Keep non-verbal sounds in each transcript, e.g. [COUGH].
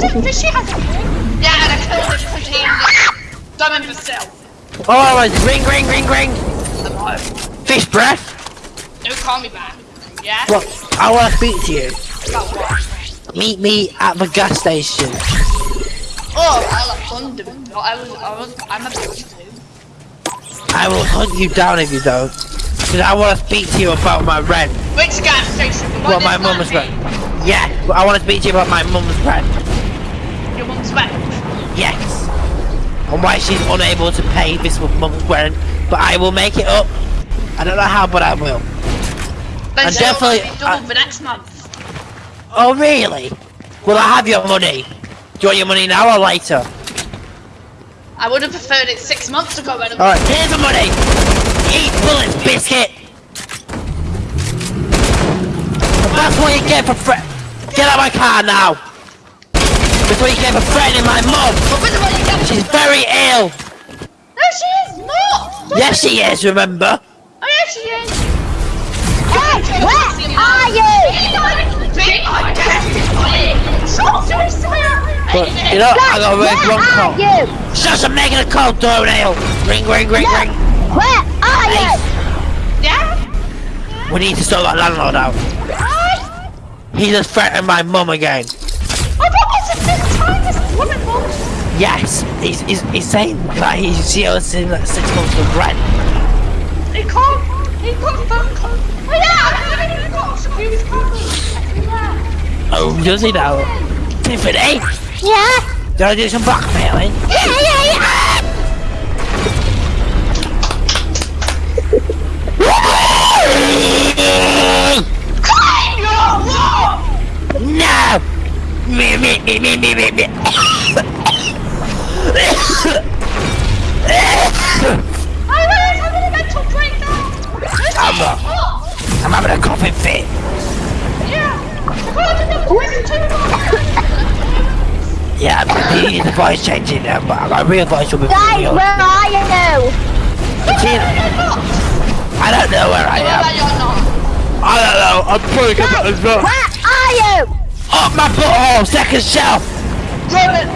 did has a ring? Yeah, and I killed him because he was dumb imbecile. Oh, it's ring, ring, ring, ring. I'm. Fish breath. Don't call me back. Yeah? Look, I want to speak to you. About what? Meet me at the gas station. Oh, I like thunder. No, I was, I was, I'm a bitch too. I will hunt you down if you don't. Because I want to speak to you about my rent. Which gas station? One Well, my mum's rent. Yeah, I want to speak to you about my mum's rent. Me. Your mum's rent. Yes. And why she's unable to pay this month's rent. But I will make it up. I don't know how, but I will. Then And oh, definitely- be double for next month. Oh, really? Will I have your money? Do you want your money now or later? I would have preferred it six months ago when Alright, here's the money! Eat bullets, biscuit! That's what you get for fre- Get out of my car now! That's what you get for threatening my mum! But with the money you She's very ill! No, she is not! Yes, she is, remember? Oh, yeah, she is. Hey, where are you? But, you know, I got a red are call. you? Shush, I'm making a call, toenail! Ring, ring, ring, Look, ring! Where are you? Yeah? We need to sort that landlord out. He just threatened my mum again. Yes, he's, he's, he's saying that he's she owes him like six months of rent. He can't. He got phone call. Oh, yeah, I haven't even got a previous call. Oh, does he now? Tiffany, Yeah? do you want to do some blackmailing? Yeah, yeah, yeah. [LAUGHS] No! Me, me, me, me, me, me, me. I was having a mental breakdown. I'm, Oh, I'm having a coughing fit. yeah. Do the voice too Yeah, he needs the voice changing now, but I got a real voice will be Guys, where are you? I don't know where I am. Well, you're not. I don't know. I'm probably Guys, gonna as well. where are you? Up my butthole, second shelf. Roman,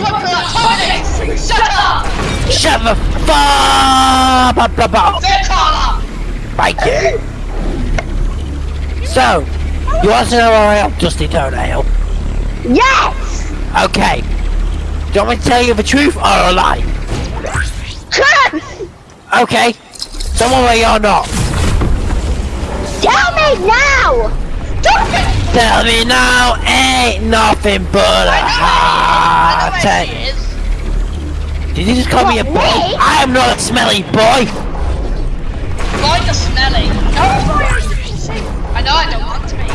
one, four, five, six, shut up! Shut the fuck up about. They're Carla! Thank you. So, you want to know where I am, Dusty Toenail? Yes! Okay. Do you want me to tell you the truth or a lie? Truth! Okay. Someone where you're not. Tell me now! Tell me now, ain't nothing but a I know where heart she attack. is. Did you just call me a boy? me? I am not a smelly boy. Like the smelly. I know I don't want to be.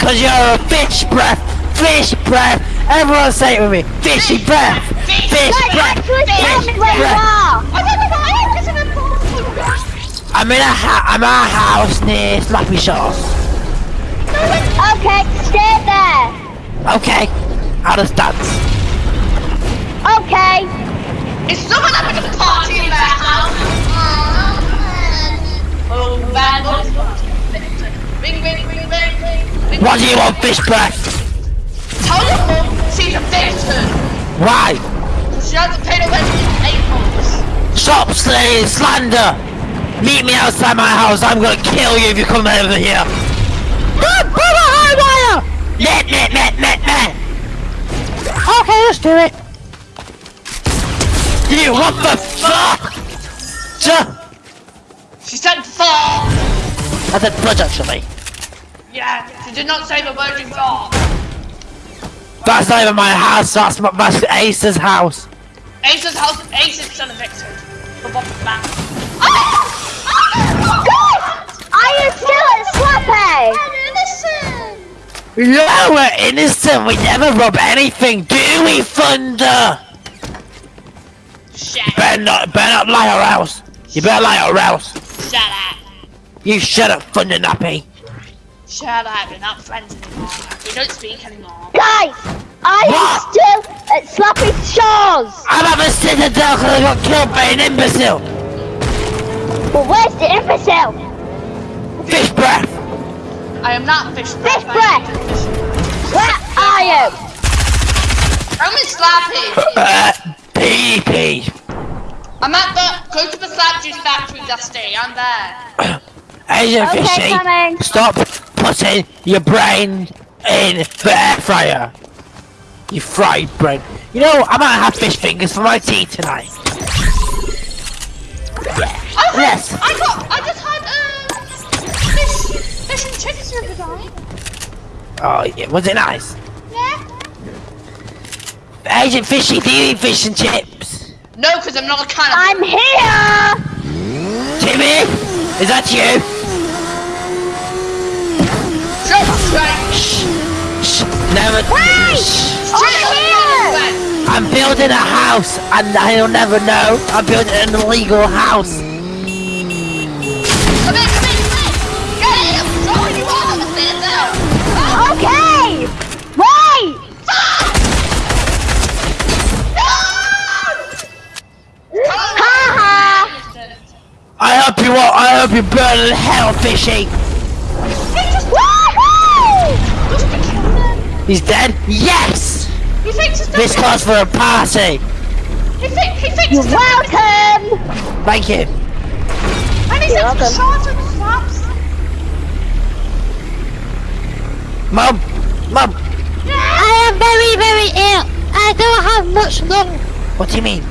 Cause you're a fish breath. Fish breath. Everyone say it with me. Fishy breath. Fish Fish breath. actually tell Fish where breath. I don't know why I'm in a ha- I'm at a house near Slappy Shores. Okay, stay there! Okay. Out of stance. Okay! Is someone having a party in their house? Oh, bad boys. Ring, ring, ring, ring, ring. ring. What do you want, fish breath? Tell your mum she's a victim. Why? She hasn't paid her rent in eight months. Stop saying slander. Meet me outside my house. I'm gonna kill you if you come over here. Run, run, high wire. Net, net, net, net, net. Okay, let's do it. You, what the fuck? Sir, She said fuck! I said fudge actually. Yeah, she did not say the word in fall. That's not even my house, that's, my, that's Ace's house. Ace's house, Ace is still a No, we're innocent, we never rob anything, do we, Thunder? Shut up. Better not, better not lie or else. You better lie or else. Shut up. You shut up, Thunder Nappy. Shut up. We're not friends anymore. We don't speak anymore. Guys, are you What? still at Slappy Shores? I'm at the Citadel because I got killed by an imbecile. Well, where's the imbecile? Fish breath. I am not fish Fish breath. Where are you? I'm in Slappy. Uh, PvP. [LAUGHS] I'm at the, go to the slap juice factory, Dusty. I'm there. [COUGHS] Agent Okay, Fishy, coming. stop putting your brain in the air fryer. You fried brain. You know, I might have fish fingers for my tea tonight. Oh, Yes. I got, I just had, fish, fish and chips the other. Oh, yeah, was it nice? Yeah. Agent Fishy, do you eat fish and chips? No, because I'm not a cannibal. I'm here! Timmy, is that you? Shut up, Shh, shh, never. Shh. I'm! I'm building a house, and I'll never know. I'm building an illegal house. Hope you all, I hope you burn in hell, Fishy. Eh? He's dead? Yes! He This calls for a party. He, think, he thinks You're welcome! Thank you. And he You're the welcome. shards and the slaps. Mum, Mum, I am very, very ill. I don't have much lung. what do you mean?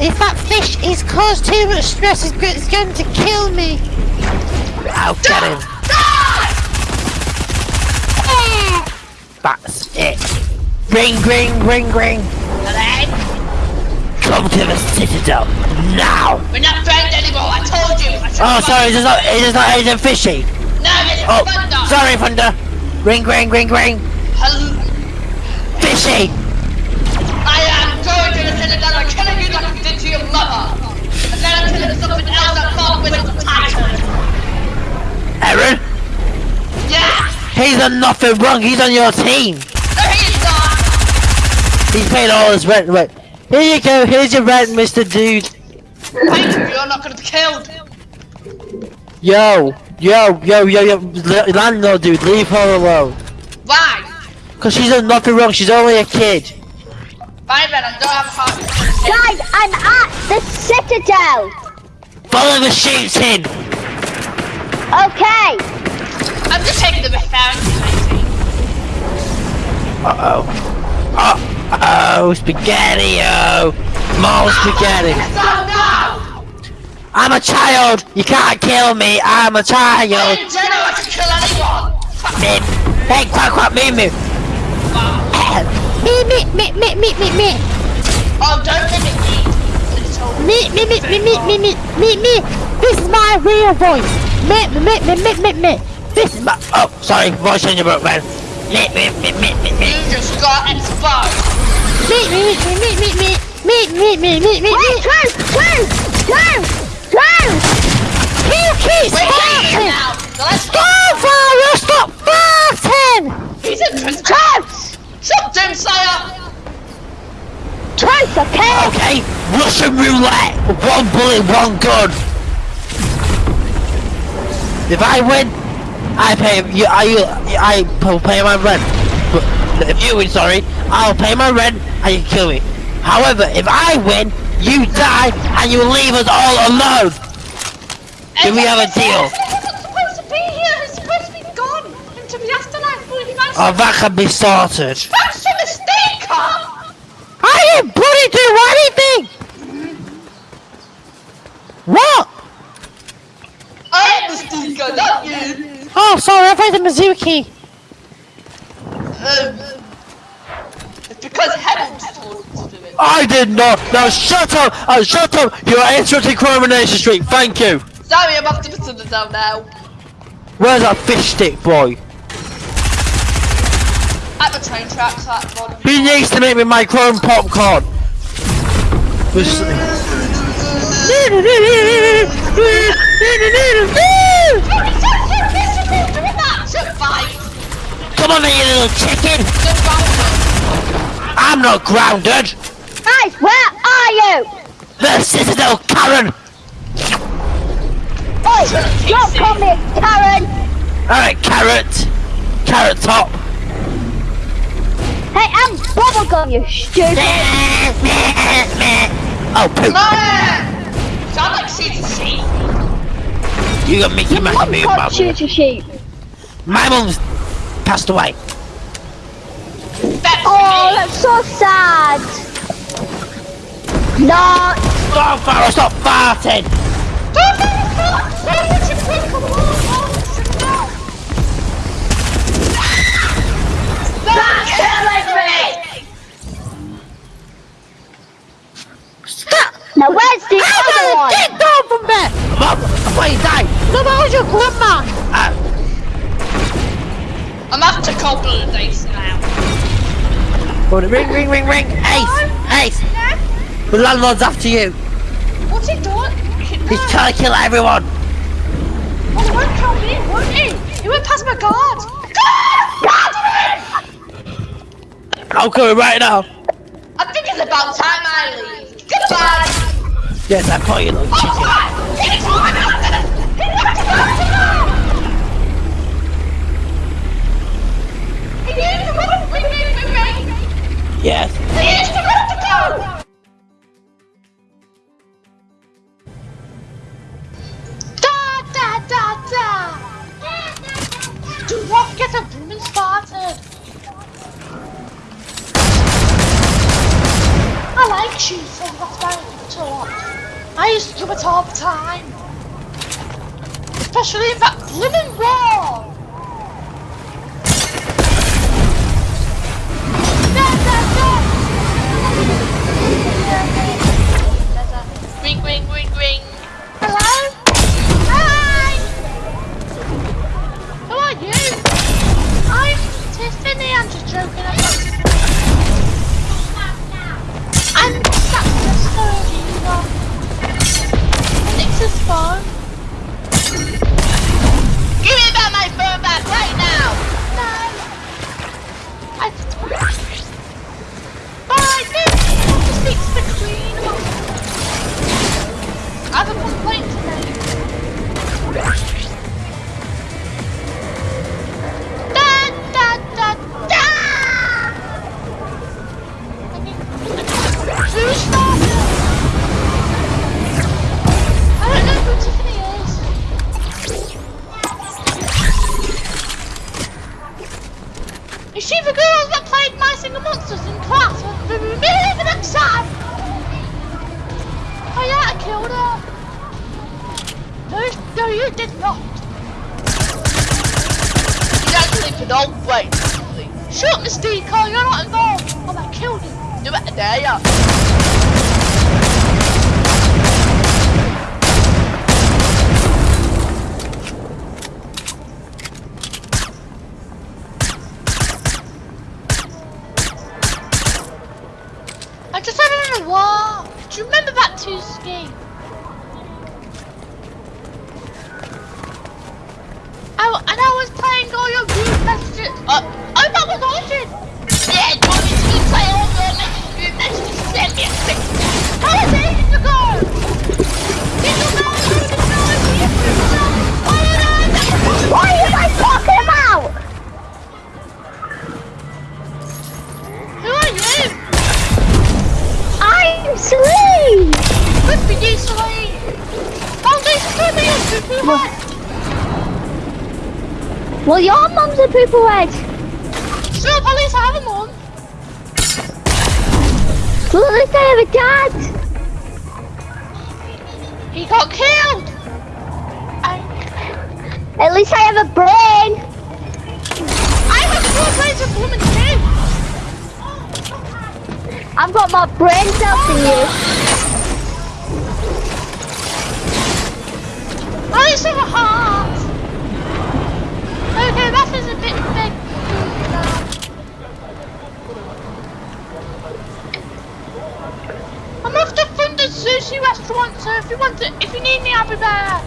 If that fish is caused too much stress, it's it's going to kill me. I'll get him. That's it. Ring, ring, ring, ring. Come to the Citadel now. We're not friends anymore, I told you! I Oh, sorry, it's not, it's not Agent Fishy. No, it's Oh, Thunder! sorry, Thunder. Ring, ring, ring, ring. Hello. Fishy. I am going to the Citadel and killing you like I did to your mother! And then I'm telling something else that can't win the title! Aaron, Yeah! he's done nothing wrong. He's on your team. No, he is not! He's paid all his rent. Wait, here you go. Here's your rent, Mr. Dude. Thank you, you're not gonna be killed! Yo, yo, yo, yo, yo, landlord dude, leave her alone. Why? Cause she's done nothing wrong, she's only a kid. Fine then, I don't have a heart. Guys, I'm at the Citadel! Follow the shooting! Okay! I'm just taking the reference. Uh-oh. Uh-oh, spaghetti-o! More spaghetti! Stop now! I'm a child! You can't kill me, I'm a child! In general, I can kill anyone! Hey, quack, quack, me, me! Me, me, me, me, me, me, me. Oh, don't mimic me! Me, me, me, me, me, me, me, me, me. This is my real voice. Me, me, me, me, me, me. This is my. Oh, sorry, voice changer broke, man. Me, me, me, me, me, me. You just got exposed! Me, me, me, me, me, me, me, me, me, me, me, Wait, me. close! Close! Close! Close! You keep We're here farting. now! So let's go! Stop, Farah, stop farting. He's interested! Close! Shut Doomslayer! Close, okay? Okay, Russian roulette! One bullet, one gun! If I win, I pay you. I I will pay my rent. But if you win, sorry, I'll pay my rent and you kill me. However, if I win, you die and you leave us all alone. Do we have a deal? Supposed to be here! He's supposed to be gone into the afterlife! Well, he oh, managed Oh, that can be sorted. That's a mistake, huh? I didn't bloody do anything. What? I am the stinker, you! Oh, sorry, I played the Mizuki. Um, it's because Heaven told me to do it. I did not. Now shut up. Uh, shut up. You are interrupting Coronation Street. Thank you. Sorry, I'm off to the Citadel now. Where's that fish stick boy? At the train tracks, that's one. He needs to make me my chrome popcorn. This- [LAUGHS] Come on, then, you little chicken. I'm not grounded. Guys, where are you? The Citadel, Karen. Oi, don't call me Karen! All right, carrot. Carrot top. Hey, I'm Bubblegum! you stupid. oh, poop. No! Sound like she's a sheep. You got Mickey Mouse Mum me, can't mum. shoot sheep. My mum's passed away. That's Oh, me. that's so sad. No, Stop, Farrah, stop farting. Don't be a fool! Why would you pick a wall? That's killing me! Stop. now where's the other one? Get down from there! Mum, before you die. No, that was your grandma! Uh, I'm after couple of days now. it. ring, ring, ring, ring. Ace, Ace. The landlord's after you. What's he doing? He's trying to kill everyone. Oh, he won't kill me, won't he? He went past my guard. I'm coming right now. I think it's about time I leave. Goodbye. Yes, I call you little Oh, chicken. God! Yes. Da, da, da, da! Do not get! I like shooting, lot. I used to do it all the time. Especially in that blooming war! Ring, ring, ring, ring. Hello? Hi! Who are you? I'm Tiffany, I'm just joking. I'm I'm Dr. Sorina. Nix's phone. Be a super head. Well, your mum's a pooper head. So, at least I have a mum. Well, at least I have a dad. He got killed. I, At least I have a brain. I have four blades of woman too. I've got more brain cells than you. I just have a heart. Okay, that is a bit big. I'm off to Thunder Sushi Restaurant, so if you want to, if you need me, I'll be there.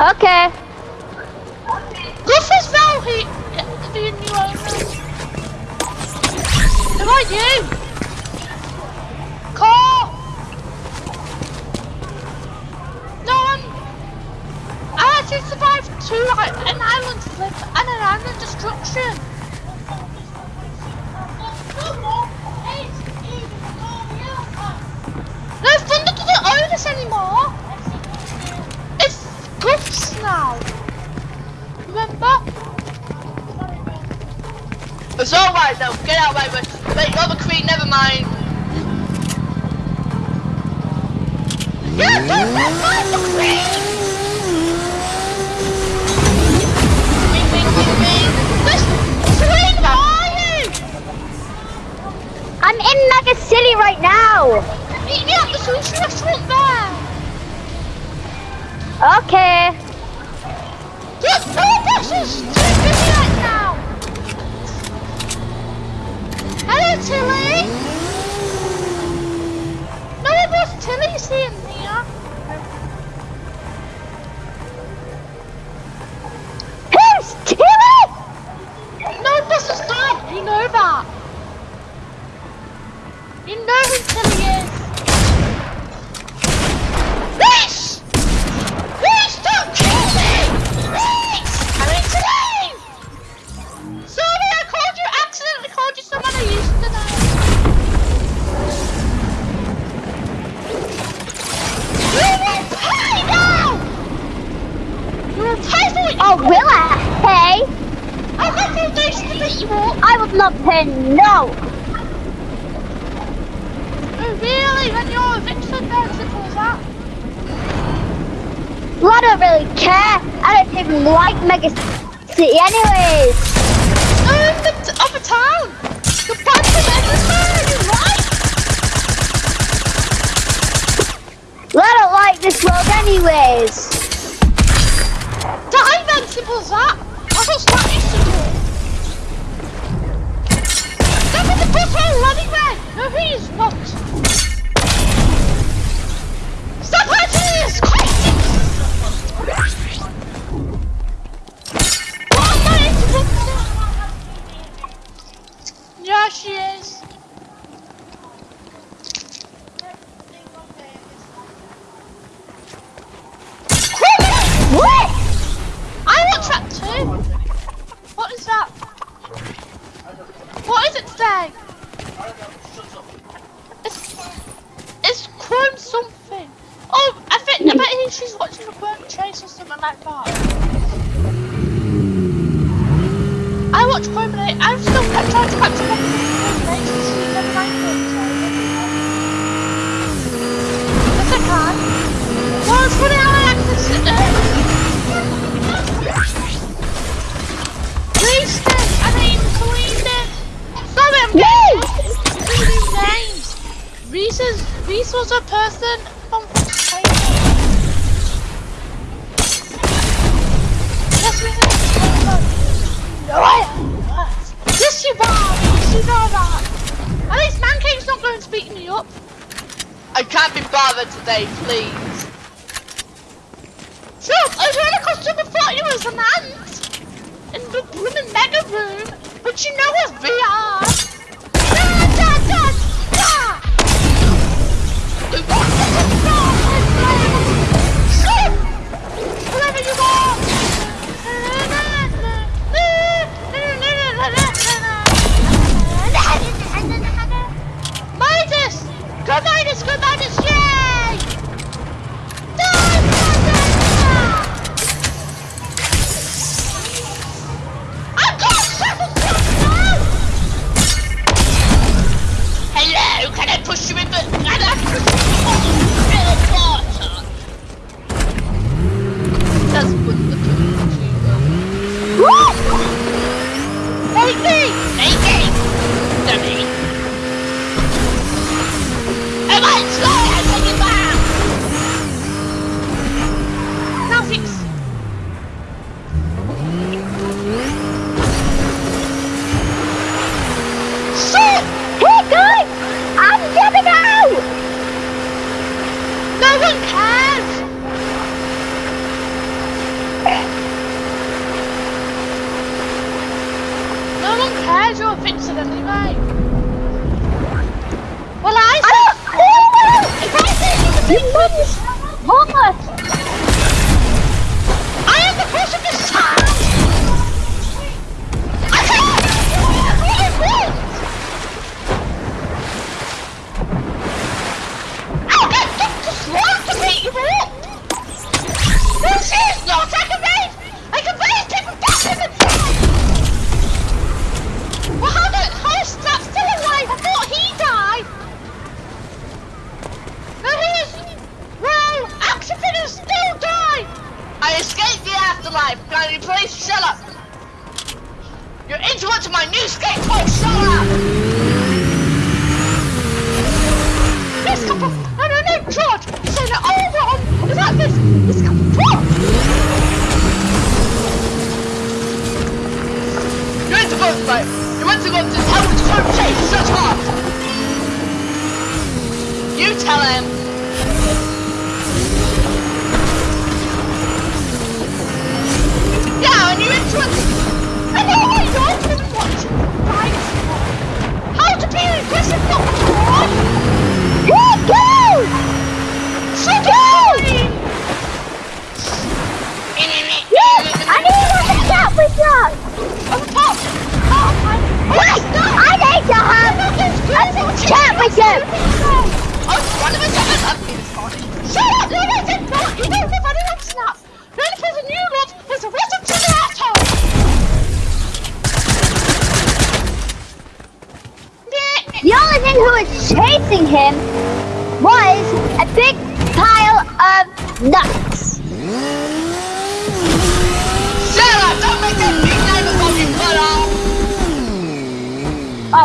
Okay. Guffers now, he, the new owner. Who are you? Like an island flip and an island destruction. No, Thunder doesn't own us anymore. It's Guffs now. Remember? It's alright though, get out of my way. Wait, you're the queen, never mind. Yeah, don't let the. Queen, I'm in Mega City right now. Meet me at the sushi restaurant there. Okay. Look, no buses! Too busy right now! Hello, Tilly! No one was Tilly seeing really care. I don't even like Mega City anyways. In the t- other town! The bunch of everywhere, you're right! I don't like this world anyways. Die then, simple as that! That's what Stat used to do! Step in the bus hole anyway! No, he is not! Stop hurting this! Crazy! She is. What? I want track two. What is that? What is it today? It's, it's Chrome something. Oh, I think I bet he- she's watching the Chrome Chase or something like that. I watch Chrome and I- I'm still kept trying to capture one of the Chrome Chase. She's never mind Chrome Yes, I can. Well, it's funny how I access it. Uh, Wasted! I mean, cleaned Sorry, I'm getting three new names. Reese is Reese was a person from China. Yes, we know. No, I am not. Yes, you are. Yes, you know that. At least Mancake's not going to beat me up. I can't be bothered today, please. Sure, I was really costume of thought you was an ant in the blooming mega room, but you know it's VR.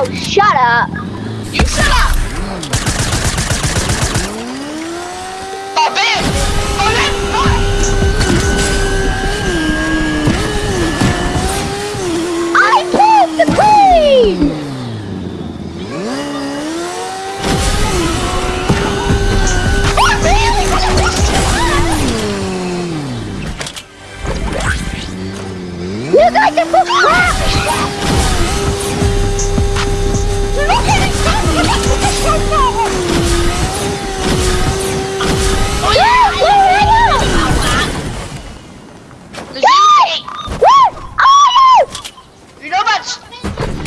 Oh, shut up. You shut up!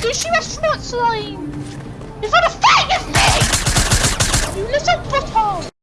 sushi restaurant slime! You've had a fight with me! You little butthole!